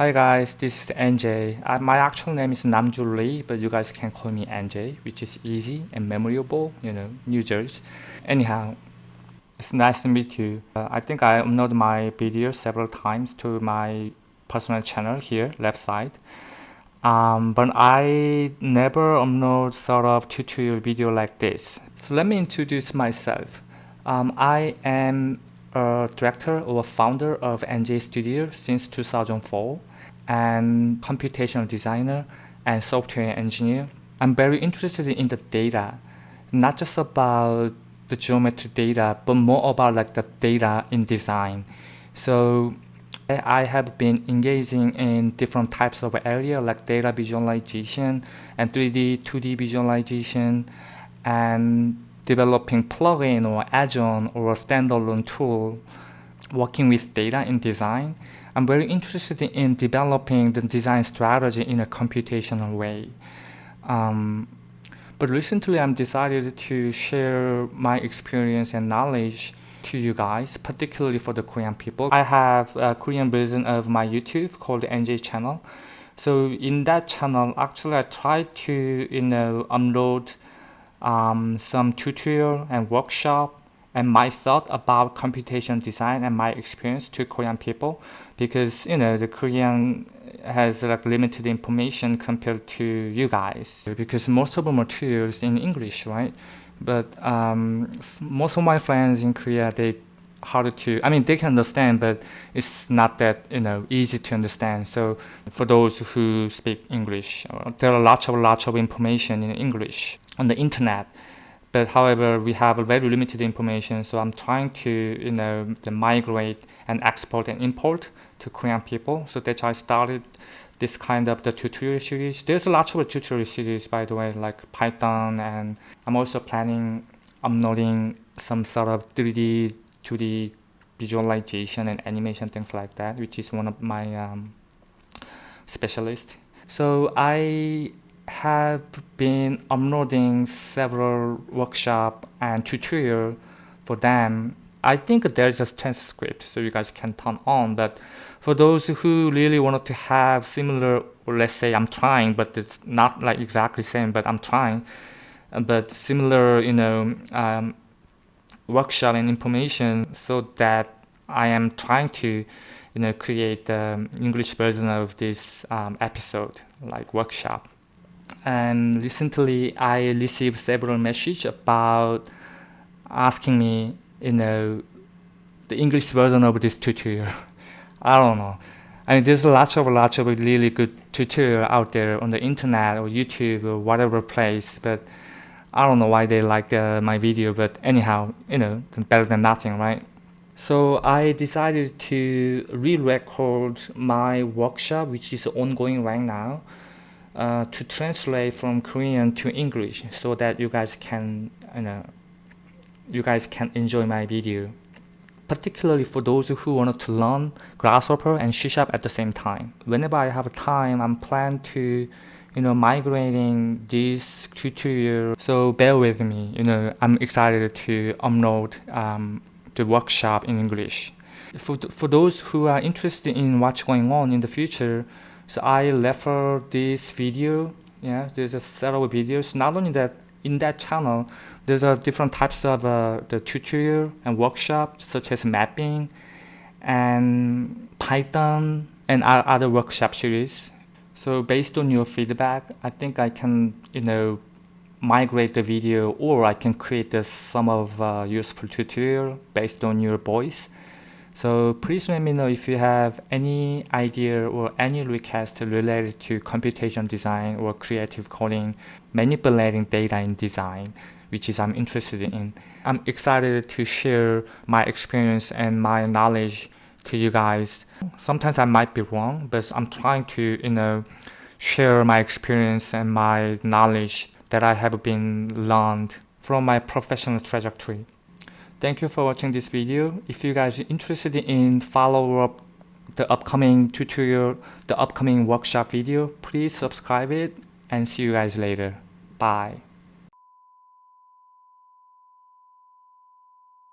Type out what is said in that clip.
Hi guys, this is NJ. Uh, my actual name is Namju Lee, but you guys can call me NJ, which is easy and memorable, you know, New Jersey. Anyhow, it's nice to meet you. Uh, I think I uploaded my video several times to my personal channel here, left side. Um, but I never upload sort of tutorial video like this. So let me introduce myself. Um, I am a director or founder of NJ Studio since 2004 and computational designer and software engineer. I'm very interested in the data, not just about the geometry data, but more about like the data in design. So I have been engaging in different types of area like data visualization and 3D, 2D visualization and developing plugin or add-on or standalone tool working with data in design. I'm very interested in developing the design strategy in a computational way. Um, but recently I'm decided to share my experience and knowledge to you guys, particularly for the Korean people. I have a Korean version of my YouTube called NJ channel. So in that channel, actually I try to, you know, upload um, some tutorial and workshop and my thought about computation design and my experience to Korean people because you know the Korean has like limited information compared to you guys because most of the materials in English right? But um, most of my friends in Korea they hard to I mean they can understand but it's not that you know easy to understand. So for those who speak English uh, there are lots of lots of information in English on the internet but however we have very limited information so I'm trying to you know migrate and export and import to Korean people. So that's why I started this kind of the tutorial series. There's a lot of tutorial series by the way like Python and I'm also planning uploading some sort of 3D 2D visualization and animation things like that which is one of my um, specialists so I have been uploading several workshop and tutorial for them. I think there's a transcript so you guys can turn on but for those who really wanted to have similar or let's say I'm trying but it's not like exactly same but I'm trying but similar you know um, workshop and information so that I am trying to you know create the English version of this um, episode like workshop and recently I received several messages about asking me, you know, the English version of this tutorial. I don't know. I mean, there's lots of lots of really good tutorial out there on the internet or YouTube or whatever place, but I don't know why they like uh, my video, but anyhow, you know, better than nothing, right? So I decided to re-record my workshop, which is ongoing right now uh, to translate from Korean to English so that you guys can you know you guys can enjoy my video particularly for those who want to learn Grasshopper and C Sharp at the same time. Whenever I have time, I'm plan to you know migrating this tutorial so bear with me you know I'm excited to upload um, the workshop in English for, for those who are interested in what's going on in the future so I refer this video. Yeah, there's a several videos. Not only that, in that channel, there's a different types of uh, the tutorial and workshop, such as mapping and Python and other workshop series. So based on your feedback, I think I can, you know, migrate the video or I can create uh, some of uh, useful tutorial based on your voice. So please let me know if you have any idea or any request related to computation design or creative coding, manipulating data in design, which is I'm interested in. I'm excited to share my experience and my knowledge to you guys. Sometimes I might be wrong, but I'm trying to, you know, share my experience and my knowledge that I have been learned from my professional trajectory. Thank you for watching this video. If you guys are interested in follow up the upcoming tutorial, the upcoming workshop video, please subscribe it and see you guys later. Bye.